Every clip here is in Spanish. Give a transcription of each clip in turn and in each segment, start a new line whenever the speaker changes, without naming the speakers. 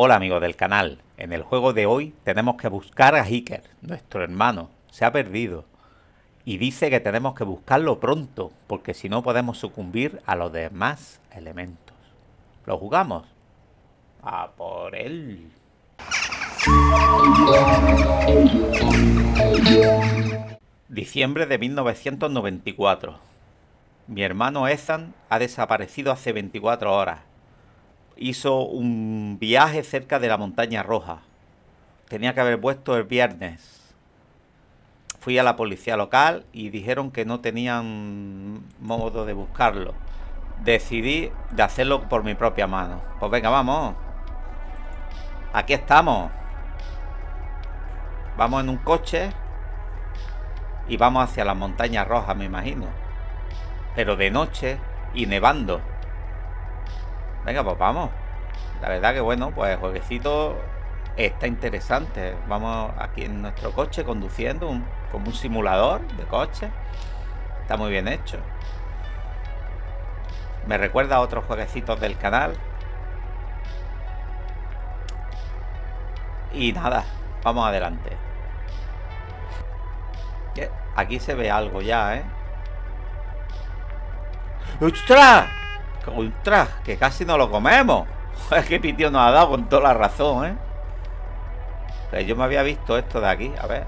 Hola amigos del canal, en el juego de hoy tenemos que buscar a Hiker, nuestro hermano, se ha perdido. Y dice que tenemos que buscarlo pronto, porque si no podemos sucumbir a los demás elementos. ¿Lo jugamos? A por él. Diciembre de 1994. Mi hermano Ethan ha desaparecido hace 24 horas hizo un viaje cerca de la montaña roja. Tenía que haber puesto el viernes. Fui a la policía local y dijeron que no tenían modo de buscarlo. Decidí de hacerlo por mi propia mano. Pues venga, vamos. Aquí estamos. Vamos en un coche y vamos hacia la montaña roja, me imagino. Pero de noche y nevando. Venga, pues vamos. La verdad que bueno, pues el jueguecito está interesante. Vamos aquí en nuestro coche conduciendo como un simulador de coche. Está muy bien hecho. Me recuerda a otros jueguecitos del canal. Y nada, vamos adelante. Aquí se ve algo ya, ¿eh? ¡Ostras! Ultra, que casi no lo comemos. Es que Pitio nos ha dado con toda la razón, ¿eh? Yo me había visto esto de aquí, a ver.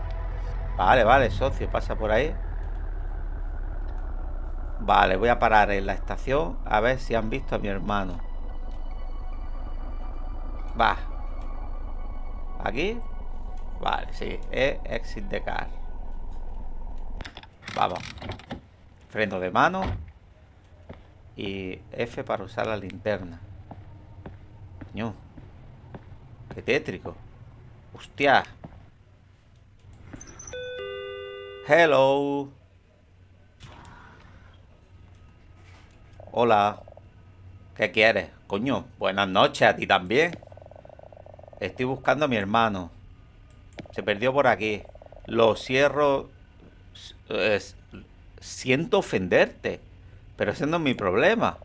Vale, vale, socio, pasa por ahí. Vale, voy a parar en la estación a ver si han visto a mi hermano. Va. ¿Aquí? Vale, sí, exit de car. Vamos. Freno de mano y F para usar la linterna. Coño. Qué tétrico. Hostia. Hello. Hola. ¿Qué quieres? Coño, buenas noches a ti también. Estoy buscando a mi hermano. Se perdió por aquí. Lo cierro... siento ofenderte. Pero ese no es mi problema.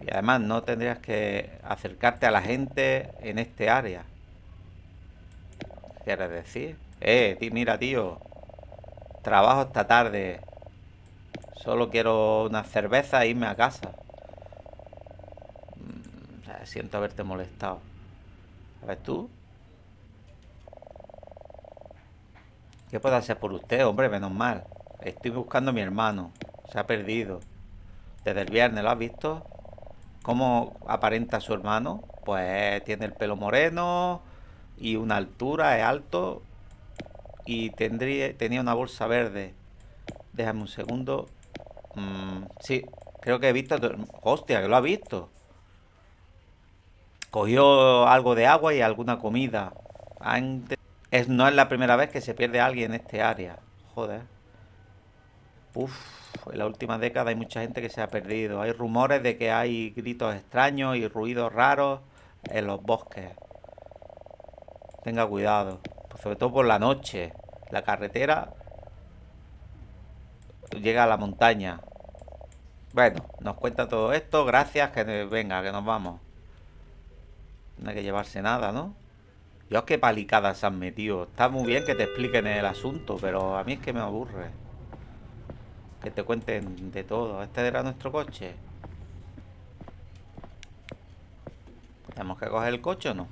Y además no tendrías que acercarte a la gente en este área. ¿Qué quieres decir? Eh, mira, tío. Trabajo esta tarde. Solo quiero una cerveza e irme a casa. Mm, siento haberte molestado. A ver, tú. ¿Qué puedo hacer por usted, hombre? Menos mal. Estoy buscando a mi hermano. Se ha perdido. Desde el viernes, ¿lo has visto? ¿Cómo aparenta su hermano? Pues tiene el pelo moreno y una altura, es alto. Y tendría, tenía una bolsa verde. Déjame un segundo. Mm, sí, creo que he visto... Hostia, que lo ha visto. Cogió algo de agua y alguna comida. Es, no es la primera vez que se pierde alguien en este área. Joder. Uf, en la última década hay mucha gente que se ha perdido. Hay rumores de que hay gritos extraños y ruidos raros en los bosques. Tenga cuidado, pues sobre todo por la noche. La carretera llega a la montaña. Bueno, nos cuenta todo esto. Gracias, que venga, que nos vamos. No hay que llevarse nada, ¿no? Dios, qué palicadas se han metido. Está muy bien que te expliquen el asunto, pero a mí es que me aburre. Te cuenten de todo. ¿Este era nuestro coche? ¿Tenemos que coger el coche o no?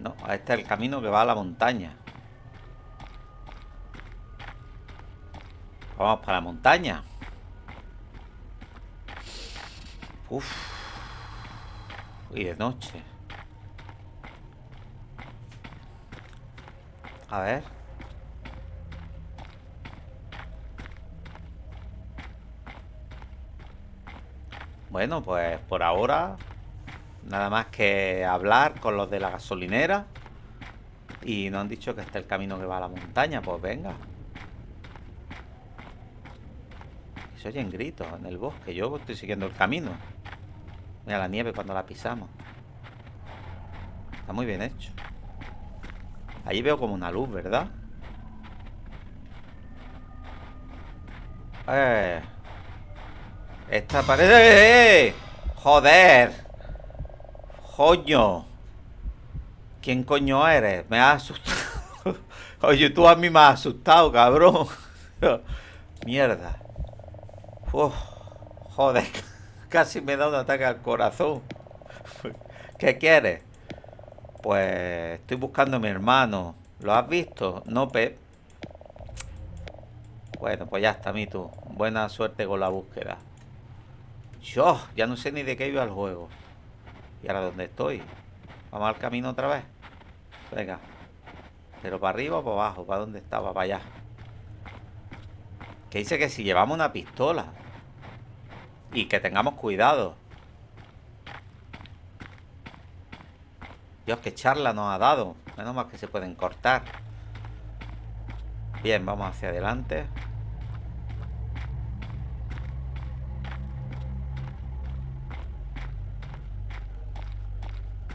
No, este es el camino que va a la montaña. Vamos para la montaña. Uf. Y de noche. A ver. Bueno, pues por ahora nada más que hablar con los de la gasolinera y nos han dicho que este es el camino que va a la montaña, pues venga. Se oyen gritos en el bosque, yo estoy siguiendo el camino. Mira la nieve cuando la pisamos. Está muy bien hecho. Ahí veo como una luz, ¿verdad? Eh. Esta pared... ¡Eh! ¡Joder! ¡Coño! ¿Quién coño eres? Me has asustado. Oye, tú a mí me has asustado, cabrón. Mierda. Uf, joder. Casi me da un ataque al corazón. ¿Qué quieres? Pues estoy buscando a mi hermano. ¿Lo has visto? No, Pep. Bueno, pues ya está, mi tú. Buena suerte con la búsqueda. Yo, ya no sé ni de qué iba el juego. ¿Y ahora dónde estoy? ¿Vamos al camino otra vez? Venga. ¿Pero para arriba o para abajo? ¿Para dónde estaba? Para allá. Que dice que si llevamos una pistola. Y que tengamos cuidado. Dios, qué charla nos ha dado. Menos mal que se pueden cortar. Bien, vamos hacia adelante.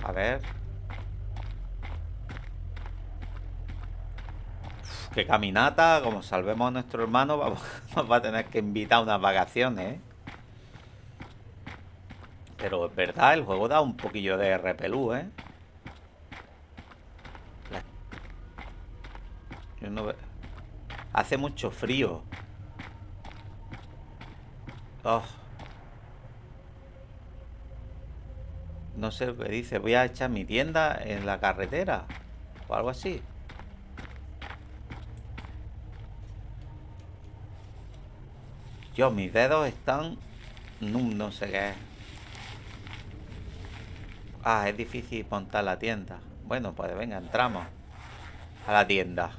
A ver. qué caminata. Como salvemos a nuestro hermano, vamos, va a tener que invitar unas vacaciones, ¿eh? Pero es verdad, el juego da un poquillo de repelú, ¿eh? Hace mucho frío. Oh. No sé que dice. Voy a echar mi tienda en la carretera. O algo así. Yo, mis dedos están... No, no sé qué Ah, es difícil montar la tienda. Bueno, pues venga, entramos a la tienda.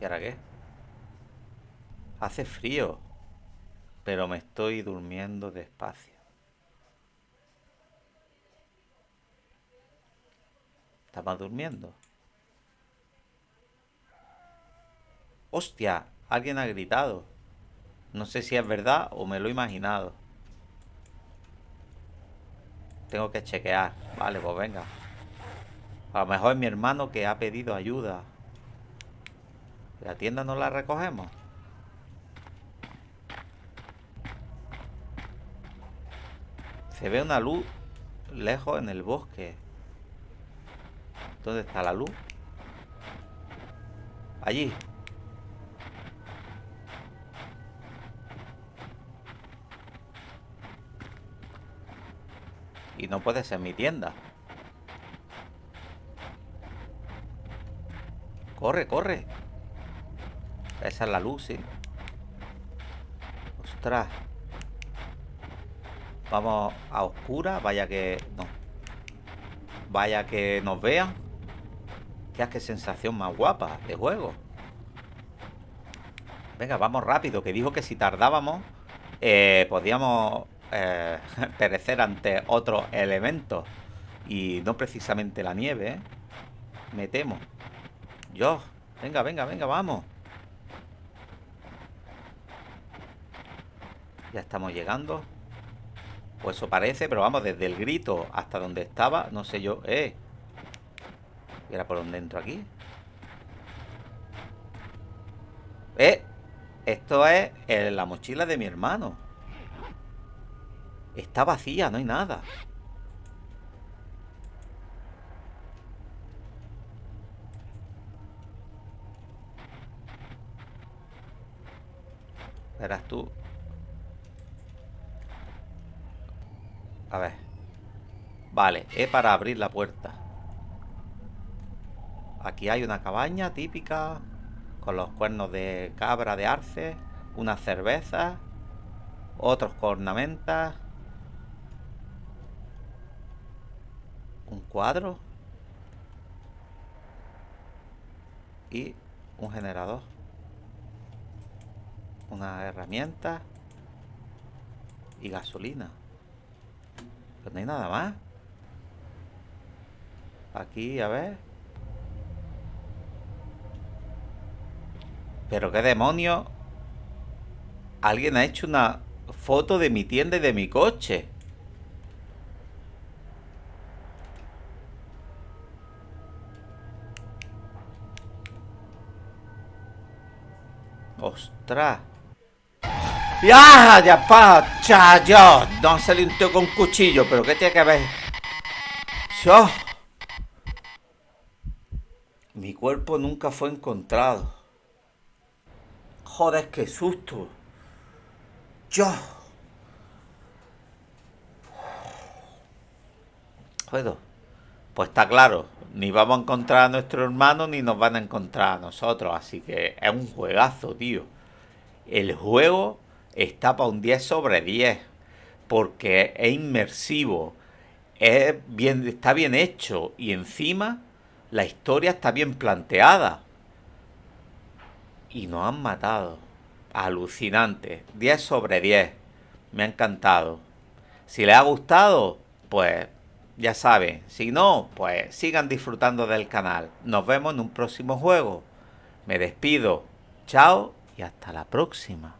¿Y ahora qué? Hace frío, pero me estoy durmiendo despacio. Estaba durmiendo. ¡Hostia! Alguien ha gritado. No sé si es verdad o me lo he imaginado. Tengo que chequear. Vale, pues venga. A lo mejor es mi hermano que ha pedido ayuda. ¿La tienda no la recogemos? Se ve una luz lejos en el bosque. ¿Dónde está la luz? Allí. No puede ser mi tienda. Corre, corre. Esa es la luz, sí. Ostras. Vamos a oscura. Vaya que... No. Vaya que nos vean. Ya qué sensación más guapa de juego. Venga, vamos rápido. Que dijo que si tardábamos, eh, podíamos eh, perecer ante otros elementos. Y no precisamente la nieve, ¿eh? Me temo. Yo, venga, venga, venga, vamos. Ya estamos llegando. Pues eso parece, pero vamos, desde el grito hasta donde estaba, no sé yo. ¡Eh! ¿Y ahora por dónde entro aquí? ¡Eh! Esto es la mochila de mi hermano. Está vacía, no hay nada. Verás tú. A ver. Vale, es para abrir la puerta. Aquí hay una cabaña típica con los cuernos de cabra de arce, unas cervezas, otros ornamentas, un cuadro y un generador, una herramienta y gasolina. Pero no hay nada más. Aquí, a ver. Pero qué demonio. Alguien ha hecho una foto de mi tienda y de mi coche. ¡Ostras! ¡Ya! ¡Ya pa! ¡Chayo! No se tío con cuchillo, pero ¿qué tiene que ver? ¡Yo! Mi cuerpo nunca fue encontrado. Joder, qué susto. Yo. Puedo. Pues está claro, ni vamos a encontrar a nuestro hermano ni nos van a encontrar a nosotros. Así que es un juegazo, tío. El juego está para un 10 sobre 10. Porque es inmersivo. Es bien, está bien hecho. Y encima la historia está bien planteada. Y nos han matado. Alucinante. 10 sobre 10. Me ha encantado. Si les ha gustado, pues ya saben. Si no, pues sigan disfrutando del canal. Nos vemos en un próximo juego. Me despido. Chao y hasta la próxima.